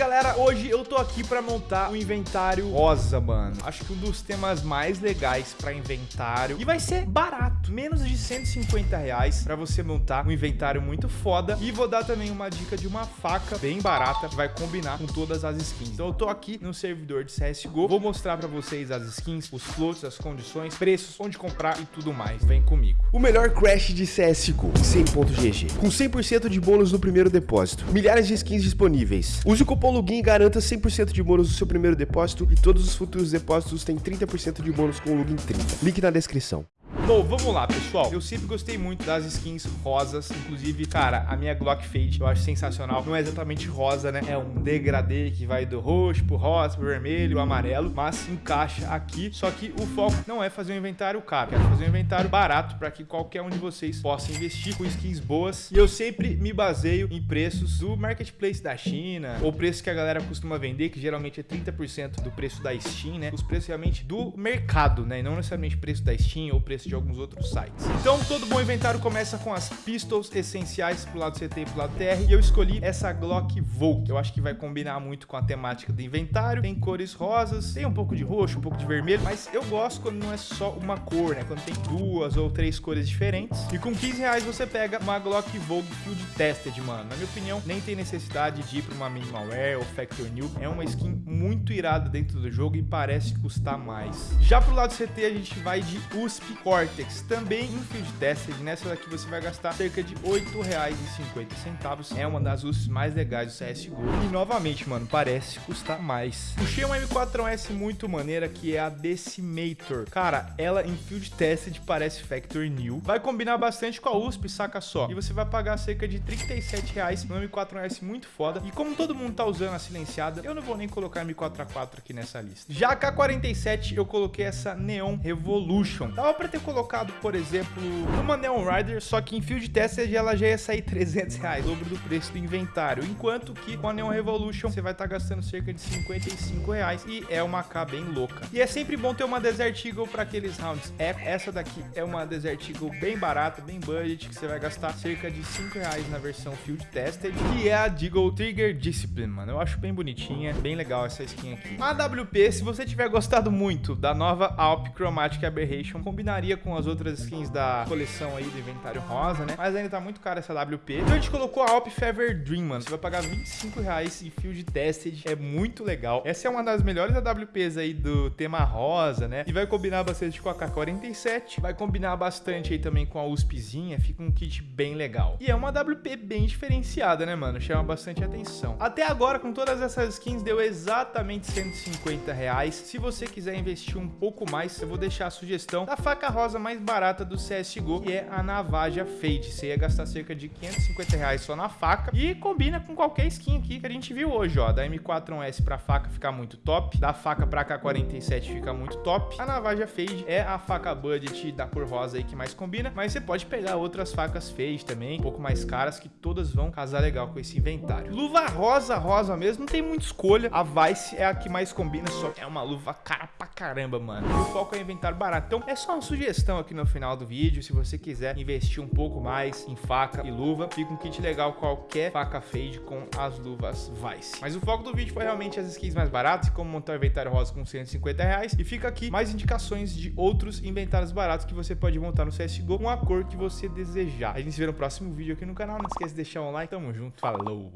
galera, hoje eu tô aqui pra montar um inventário rosa, mano. Acho que um dos temas mais legais pra inventário. E vai ser barato, menos de 150 reais pra você montar um inventário muito foda. E vou dar também uma dica de uma faca bem barata, que vai combinar com todas as skins. Então eu tô aqui no servidor de CSGO, vou mostrar pra vocês as skins, os floats, as condições, preços, onde comprar e tudo mais. Vem comigo. O melhor crash de CSGO, 100.gg, com 100% de bônus no primeiro depósito. Milhares de skins disponíveis. Use o cupom LOGIN e garanta 100% de bônus no seu primeiro depósito e todos os futuros depósitos têm 30% de bônus com o LOGIN 30. Link na descrição. Bom, vamos lá, pessoal. Eu sempre gostei muito das skins rosas. Inclusive, cara, a minha Glock Fade eu acho sensacional. Não é exatamente rosa, né? É um degradê que vai do roxo pro rosa, pro vermelho, amarelo. Mas encaixa aqui. Só que o foco não é fazer um inventário caro. Quero fazer um inventário barato para que qualquer um de vocês possa investir com skins boas. E eu sempre me baseio em preços do marketplace da China. Ou preço que a galera costuma vender, que geralmente é 30% do preço da Steam, né? Os preços realmente do mercado, né? E não necessariamente preço da Steam ou preço de alguns outros sites. Então, todo bom inventário começa com as pistols essenciais pro lado CT e pro lado TR. E eu escolhi essa Glock Volt. Eu acho que vai combinar muito com a temática do inventário. Tem cores rosas, tem um pouco de roxo, um pouco de vermelho. Mas eu gosto quando não é só uma cor, né? Quando tem duas ou três cores diferentes. E com 15 reais você pega uma Glock Vogue Field Tested, mano. Na minha opinião, nem tem necessidade de ir pra uma Minimalware ou Factor New. É uma skin muito irada dentro do jogo e parece custar mais. Já pro lado CT, a gente vai de USP Core Cortex, também em Field Tested. Nessa daqui você vai gastar cerca de R$ 8,50. É uma das USPs mais legais do CSGO. E novamente, mano, parece custar mais. Puxei uma M4S muito maneira, que é a Decimator. Cara, ela em Field Tested parece Factor New. Vai combinar bastante com a USP, saca só. E você vai pagar cerca de R$ 37,00 no M4S muito foda. E como todo mundo tá usando a silenciada, eu não vou nem colocar M4A4 aqui nessa lista. Já a K47, eu coloquei essa Neon Revolution. Dava pra ter colocado, por exemplo, uma Neon Rider, só que em Field Tested ela já ia sair 300 reais, dobro do preço do inventário. Enquanto que com a Neon Revolution você vai estar tá gastando cerca de 55 reais e é uma K bem louca. E é sempre bom ter uma Desert Eagle para aqueles rounds. É, essa daqui é uma Desert Eagle bem barata, bem budget, que você vai gastar cerca de 5 reais na versão Field Tested, que é a Deagle Trigger Discipline, mano. Eu acho bem bonitinha, bem legal essa skin aqui. A WP, se você tiver gostado muito da nova Alp Chromatic Aberration, combinaria com as outras skins da coleção aí do inventário rosa, né? Mas ainda tá muito caro essa WP. Então a gente colocou a Alp Feather Dream, mano. Você vai pagar 25 reais e fio de tested. É muito legal. Essa é uma das melhores AWPs aí do tema rosa, né? E vai combinar bastante com a K47. Vai combinar bastante aí também com a USPzinha. Fica um kit bem legal. E é uma AWP bem diferenciada, né, mano? Chama bastante atenção. Até agora, com todas essas skins, deu exatamente 150 reais. Se você quiser investir um pouco mais, eu vou deixar a sugestão da faca rosa rosa mais barata do CSGO, que é a Navaja Fade. Você ia gastar cerca de 550 reais só na faca e combina com qualquer skin aqui que a gente viu hoje, ó. Da M4S pra faca fica muito top, da faca pra K47 fica muito top. A Navaja Fade é a faca budget da cor rosa aí que mais combina, mas você pode pegar outras facas Fade também, um pouco mais caras, que todas vão casar legal com esse inventário. Luva rosa, rosa mesmo, não tem muita escolha. A Vice é a que mais combina, só que é uma luva cara pra caramba, mano. E o foco é inventário barato. Então é só uma sugestão sugestão aqui no final do vídeo, se você quiser investir um pouco mais em faca e luva, fica um kit legal qualquer faca fade com as luvas Vice. Mas o foco do vídeo foi realmente as skins mais baratas, como montar o inventário rosa com 150 reais, e fica aqui mais indicações de outros inventários baratos que você pode montar no CSGO com a cor que você desejar. A gente se vê no próximo vídeo aqui no canal, não esquece de deixar um like, tamo junto, falou!